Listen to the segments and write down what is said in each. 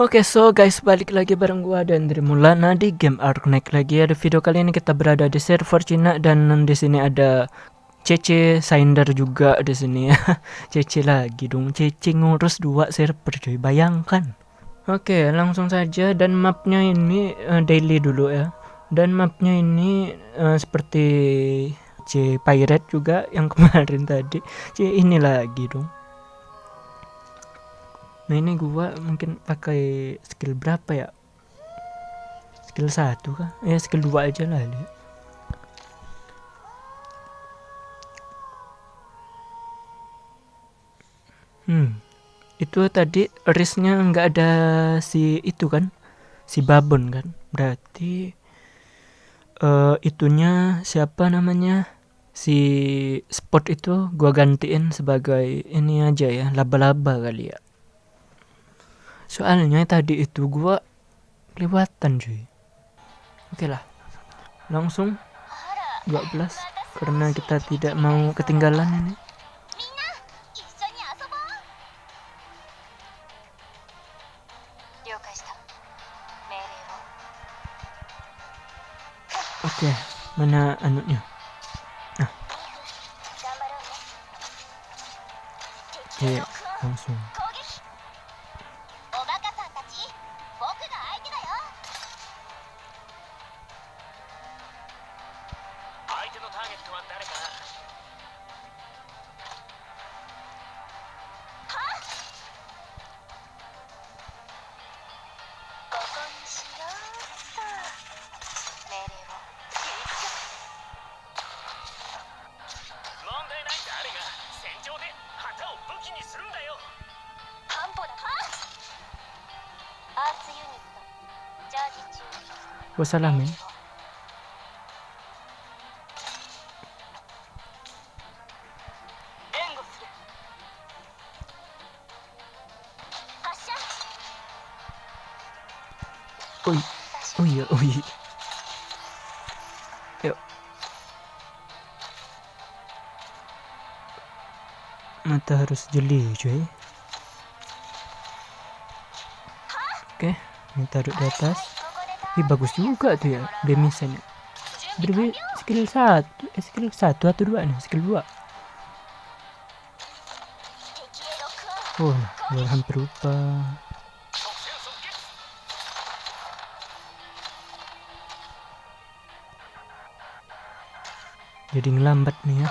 Oke, so guys, balik lagi bareng gua dan dari Mulana di game Ark Knight lagi. Ada video kali ini kita berada di server Cina dan di sini ada Cece Sinder juga di sini ya. Cece lagi dong. Cece ngurus dua server cuy. Bayangkan. Oke, langsung saja dan mapnya ini uh, daily dulu ya. Dan mapnya ini uh, seperti C Pirate juga yang kemarin tadi. C ini lagi dong. Nah ini gua mungkin pakai skill berapa ya? Skill satu kah? Ya skill dua aja lah lihat. Hmm, itu tadi risknya nggak ada si itu kan, si babon kan? Berarti uh, itunya siapa namanya? Si spot itu gua gantiin sebagai ini aja ya, laba-laba kali ya. Soalnya tadi itu gua kelewatan cuy. Oke lah. Langsung 12 karena kita tidak mau ketinggalan ini. Oke, mana anunya? Nah. Oke, langsung. Wassalam ya. oi ui, oi. Yuk. Mata harus jeli, cuy. Oke, okay, ini taruh di atas. Ih, bagus juga tuh ya, demisannya. Berbi skill satu, eh, skill satu atau dua nih, skill dua. Oh, hampir lupa. jadi ngelambat nih ya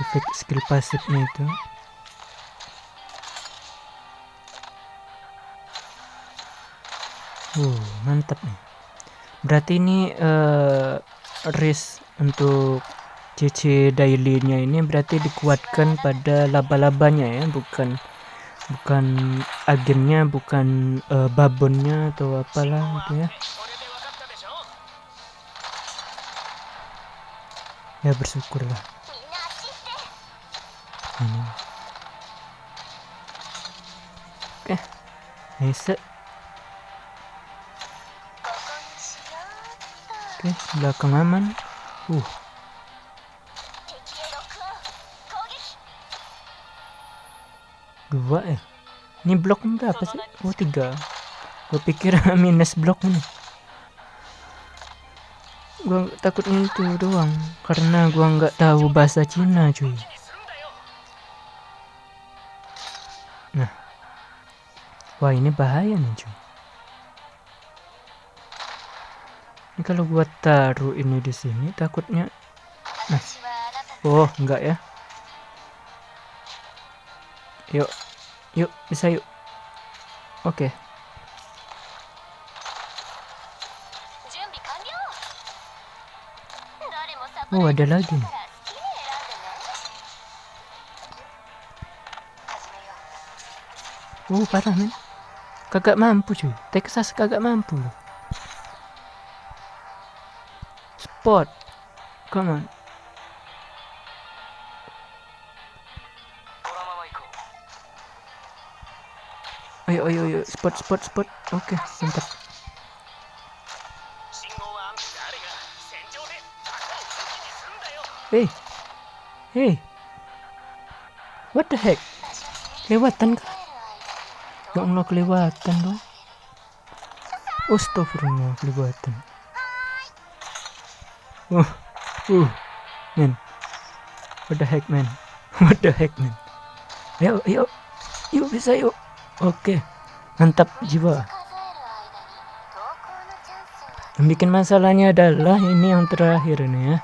efek skill pasifnya itu uh mantap nih. Berarti ini uh, risk untuk CC daily-nya ini berarti dikuatkan pada laba-labanya ya bukan bukan agennya bukan uh, babonnya atau apalah gitu ya. Ya bersyukurlah. Ini. Oke. Nice oke belakang aman uh. Dua ya ini blok berapa sih? Oh tiga. Gue pikir minus blok nih gua takutnya itu doang karena gua nggak tahu bahasa Cina cuy. Nah. Wah ini bahaya nih cuy ini kalau gua taruh ini di sini takutnya nah oh enggak ya yuk yuk bisa yuk oke okay. Oh ada lagi nih. Oh parah men. Kagak mampu cuy. Texas kagak mampu. Spot. Come on. Ayo ayo ayo spot spot spot. Oke, okay, mantap. Hey. Hey. What the heck? Kelewatan kah? Ya Allah kelewatan dong. Astagfirullah kelewatan. Uh, uh, man. What the heck, man? What the heck, man? Yuk, yuk, yuk bisa yuk. Oke, mantap jiwa. Yang bikin masalahnya adalah ini yang terakhir nih ya.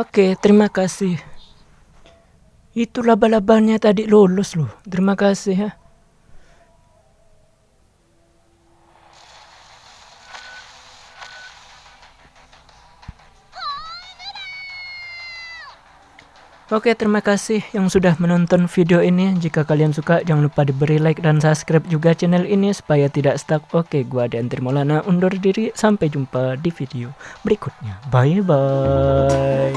Oke, terima kasih. Itu laba-labanya tadi lolos loh. Terima kasih ya. Oke, terima kasih yang sudah menonton video ini. Jika kalian suka, jangan lupa diberi like dan subscribe juga channel ini supaya tidak stuck. Oke, gua dan Trimolana undur diri. Sampai jumpa di video berikutnya. Bye-bye.